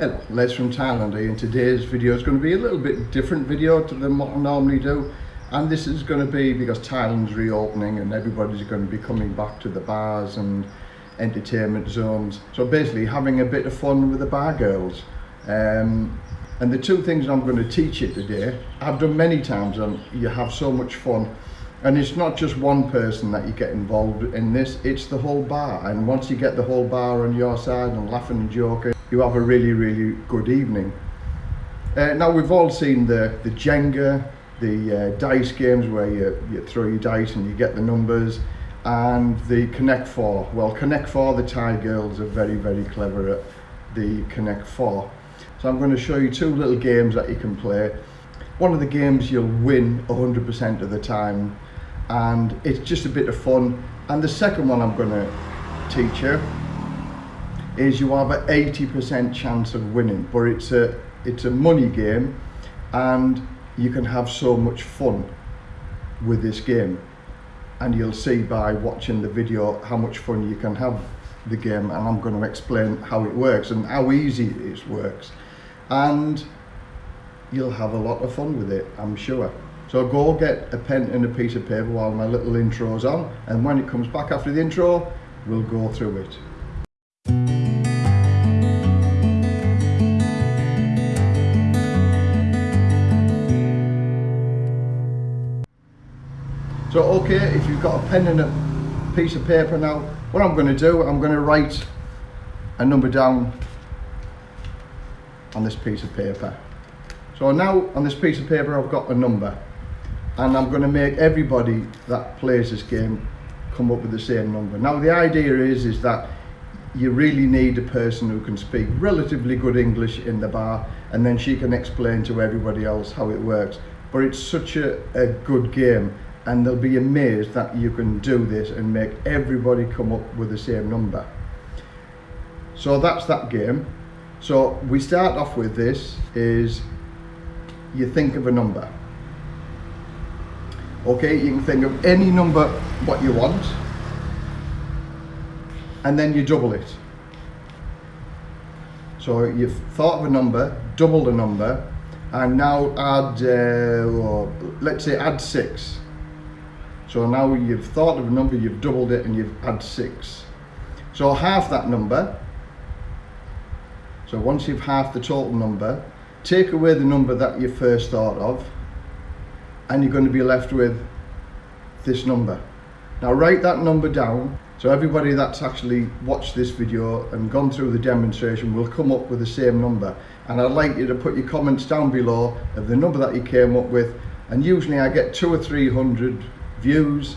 Hello, Les from Thailand. And today's video is going to be a little bit different video to than what I normally do. And this is going to be because Thailand's reopening and everybody's going to be coming back to the bars and entertainment zones. So basically having a bit of fun with the bar girls. Um, and the two things I'm going to teach you today I've done many times and you have so much fun. And it's not just one person that you get involved in this it's the whole bar. And once you get the whole bar on your side and laughing and joking you have a really really good evening. Uh, now we've all seen the the Jenga the uh, dice games where you, you throw your dice and you get the numbers and the Connect 4 well Connect 4 the Thai girls are very very clever at the Connect 4 so I'm going to show you two little games that you can play. One of the games you'll win 100% of the time and it's just a bit of fun. And the second one I'm going to teach you is you have an 80% chance of winning but it's a it's a money game and you can have so much fun with this game. And you'll see by watching the video how much fun you can have the game and I'm going to explain how it works and how easy it works. And you'll have a lot of fun with it I'm sure. So go get a pen and a piece of paper while my little intro's on and when it comes back after the intro we'll go through it So okay, if you've got a pen and a piece of paper now, what I'm going to do, I'm going to write a number down on this piece of paper. So now on this piece of paper I've got a number and I'm going to make everybody that plays this game come up with the same number. Now the idea is, is that you really need a person who can speak relatively good English in the bar and then she can explain to everybody else how it works. But it's such a, a good game and they'll be amazed that you can do this and make everybody come up with the same number. So that's that game. So we start off with this is you think of a number. Okay, you can think of any number what you want and then you double it. So you've thought of a number, double the number and now add, uh, let's say add six so now you've thought of a number, you've doubled it and you've had six. So half that number. So once you've half the total number, take away the number that you first thought of and you're going to be left with this number. Now write that number down so everybody that's actually watched this video and gone through the demonstration will come up with the same number and I'd like you to put your comments down below of the number that you came up with and usually I get two or three hundred views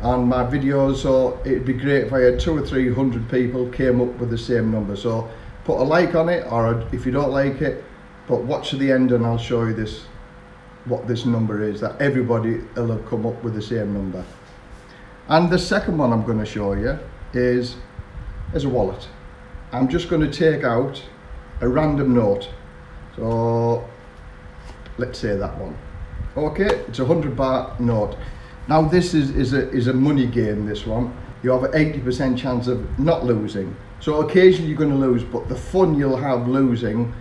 on my videos so it'd be great if I had two or three hundred people came up with the same number. So put a like on it or if you don't like it but watch to the end and I'll show you this what this number is that everybody will have come up with the same number. And the second one I'm going to show you is is a wallet. I'm just going to take out a random note. So let's say that one. Okay it's a hundred baht note now this is, is, a, is a money game, this one. You have an 80% chance of not losing. So occasionally you're going to lose, but the fun you'll have losing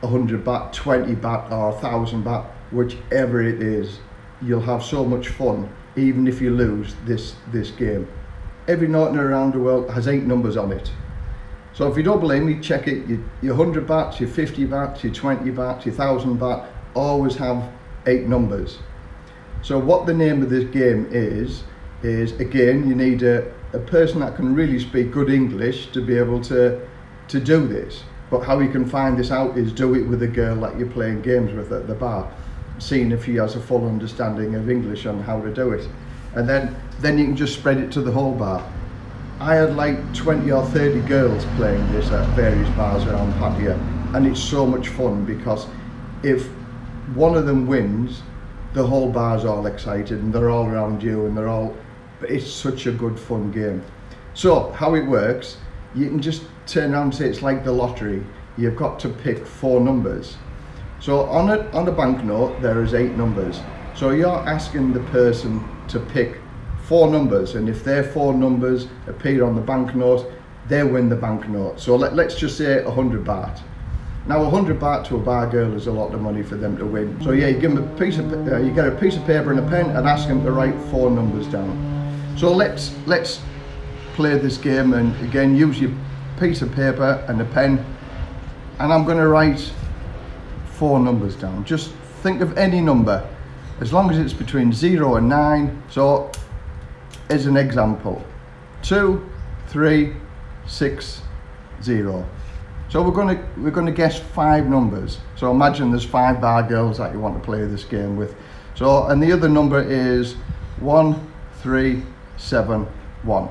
100 baht, 20 baht or 1000 baht, whichever it is, you'll have so much fun even if you lose this, this game. Every note around the world has eight numbers on it. So if you don't believe me, check it. Your, your 100 bahts, your 50 bahts, your 20 bahts, your 1000 baht, always have eight numbers. So what the name of this game is, is again, you need a, a person that can really speak good English to be able to, to do this. But how you can find this out is do it with a girl that you're playing games with at the bar, seeing if she has a full understanding of English and how to do it. And then, then you can just spread it to the whole bar. I had like 20 or 30 girls playing this at various bars around Pattaya and it's so much fun because if one of them wins the whole bar's all excited and they're all around you and they're all it's such a good fun game. So how it works you can just turn around and say it's like the lottery. You've got to pick four numbers. So on a on a banknote there is eight numbers. So you're asking the person to pick four numbers and if their four numbers appear on the banknote they win the banknote. So let, let's just say 100 baht Now 100 baht to a bar girl is a lot of money for them to win. So yeah, you give them a piece of, uh, you get a piece of paper and a pen and ask them to write four numbers down. So let's, let's play this game and again use your piece of paper and a pen and I'm going to write four numbers down. Just think of any number as long as it's between 0 and 9. So as an example, 2, 3, 6, 0. So we're going to we're going to guess five numbers. So imagine there's five bar girls that you want to play this game with. So and the other number is one, three, seven, one.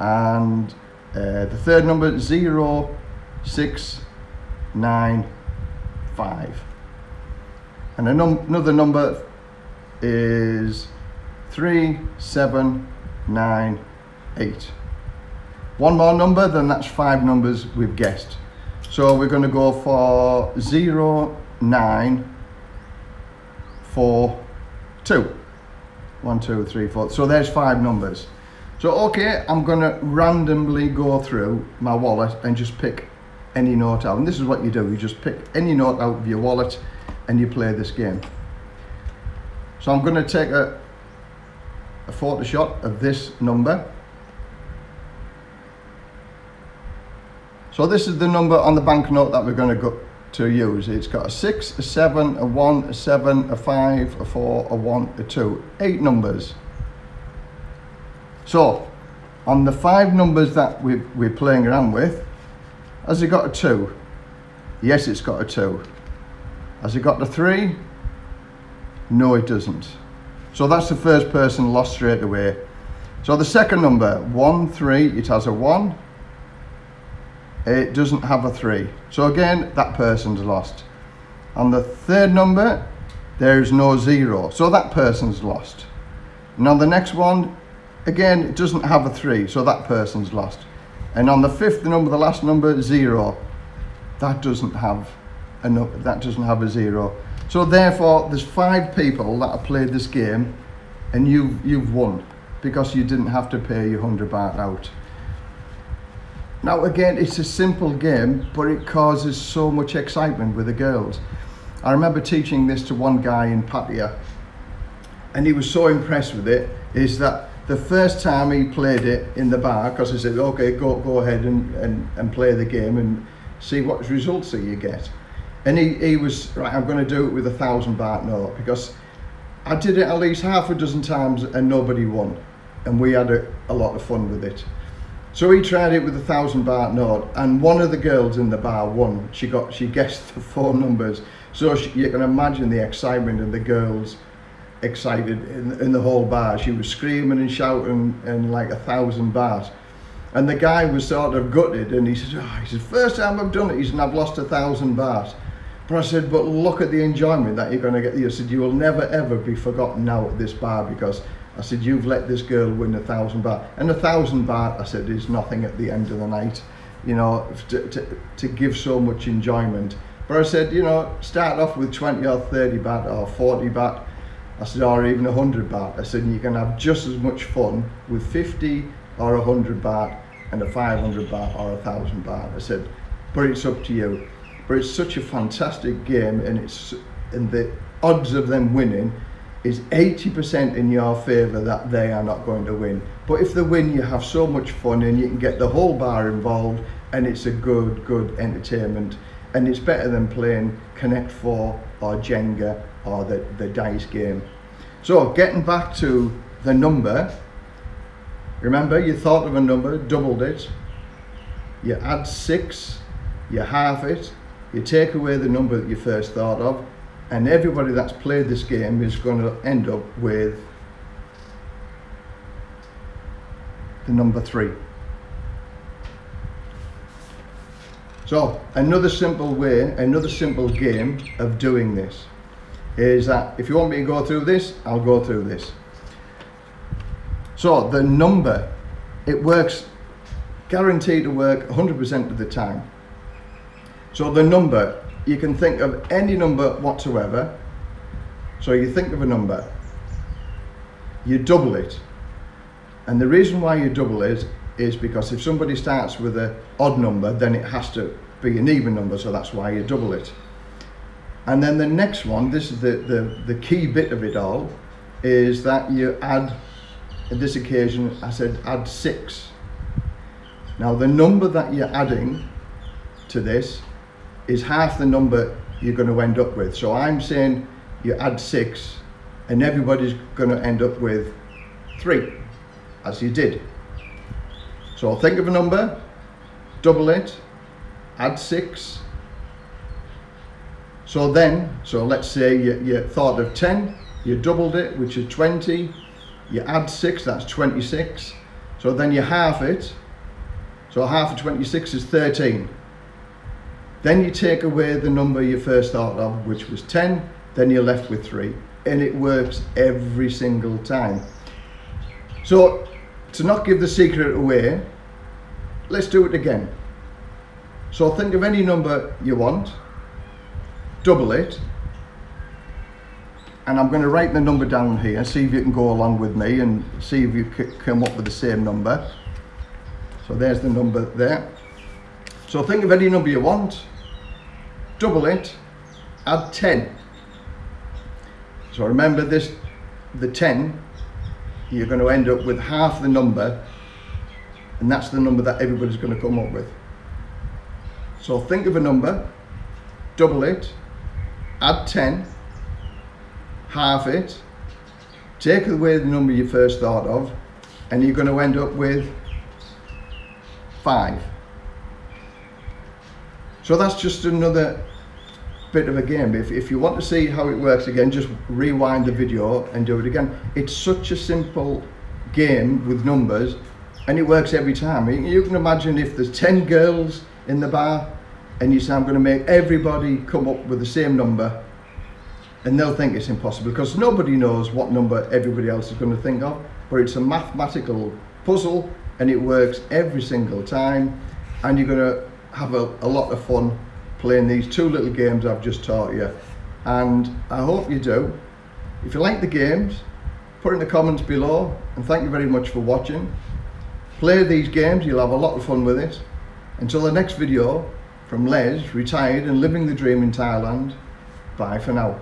And uh, the third number zero, six, nine, five. And num another number is three, seven, nine, eight. One more number, then that's five numbers we've guessed. So we're going to go for zero, nine, four, two. One, two, three, four. So there's five numbers. So okay, I'm going to randomly go through my wallet and just pick any note out. And this is what you do. You just pick any note out of your wallet and you play this game. So I'm going to take a, a photo shot of this number. So this is the number on the banknote that we're going to go to use. It's got a 6, a 7, a 1, a 7, a 5, a 4, a 1, a 2. Eight numbers. So, on the five numbers that we we're playing around with, has it got a 2? Yes, it's got a 2. Has it got a 3? No, it doesn't. So that's the first person lost straight away. So the second number, 1, 3, it has a 1. It doesn't have a 3. So again, that person's lost. On the third number, there's no 0. So that person's lost. And on the next one, again, it doesn't have a 3. So that person's lost. And on the fifth number, the last number, 0. That doesn't have a, that doesn't have a 0. So therefore, there's five people that have played this game and you've, you've won because you didn't have to pay your 100 baht out. Now again, it's a simple game, but it causes so much excitement with the girls. I remember teaching this to one guy in Pattaya and he was so impressed with it, is that the first time he played it in the bar, because I said, okay, go, go ahead and, and, and play the game and see what results that you get. And he, he was, right, I'm going to do it with a thousand baht note because I did it at least half a dozen times and nobody won. And we had a, a lot of fun with it. So he tried it with a thousand baht note and one of the girls in the bar won. She got, she guessed the four numbers. So she, you can imagine the excitement and the girls excited in, in the whole bar. She was screaming and shouting and like a thousand baht. And the guy was sort of gutted and he said, oh, he said, first time I've done it, he said, I've lost a thousand baht. But I said, but look at the enjoyment that you're going to get. I said, you will never ever be forgotten now at this bar because I said, you've let this girl win a thousand baht. And a thousand baht, I said, is nothing at the end of the night, you know, to, to, to give so much enjoyment. But I said, you know, start off with 20 or 30 baht or 40 baht. I said, or even 100 baht. I said, you can have just as much fun with 50 or 100 baht and a 500 baht or a 1000 baht. I said, but it's up to you but it's such a fantastic game and it's and the odds of them winning is 80% in your favour that they are not going to win. But if they win, you have so much fun and you can get the whole bar involved and it's a good, good entertainment. And it's better than playing Connect 4 or Jenga or the, the dice game. So getting back to the number, remember you thought of a number, doubled it, you add six, you halve it, you take away the number that you first thought of and everybody that's played this game is going to end up with the number three. So another simple way, another simple game of doing this is that if you want me to go through this, I'll go through this. So the number, it works guaranteed to work 100% of the time. So the number, you can think of any number whatsoever. So you think of a number, you double it. And the reason why you double it is because if somebody starts with an odd number, then it has to be an even number, so that's why you double it. And then the next one, this is the, the, the key bit of it all, is that you add, this occasion, I said add six. Now the number that you're adding to this is half the number you're going to end up with. So I'm saying you add six and everybody's going to end up with three, as you did. So think of a number, double it, add six. So then, so let's say you, you thought of 10, you doubled it, which is 20, you add six, that's 26. So then you half it, so half of 26 is 13. Then you take away the number you first thought of, which was 10, then you're left with three. And it works every single time. So to not give the secret away, let's do it again. So think of any number you want, double it, and I'm going to write the number down here, see if you can go along with me and see if you come up with the same number. So there's the number there. So think of any number you want, double it, add 10. So remember this, the 10, you're going to end up with half the number and that's the number that everybody's going to come up with. So think of a number, double it, add 10, half it, take away the number you first thought of, and you're going to end up with 5. So that's just another bit of a game. If, if you want to see how it works again, just rewind the video and do it again. It's such a simple game with numbers and it works every time. You can imagine if there's 10 girls in the bar and you say I'm going to make everybody come up with the same number and they'll think it's impossible because nobody knows what number everybody else is going to think of but it's a mathematical puzzle and it works every single time and you're going to have a, a lot of fun playing these two little games I've just taught you and I hope you do. If you like the games put in the comments below and thank you very much for watching. Play these games, you'll have a lot of fun with it. Until the next video from Les, retired and living the dream in Thailand, bye for now.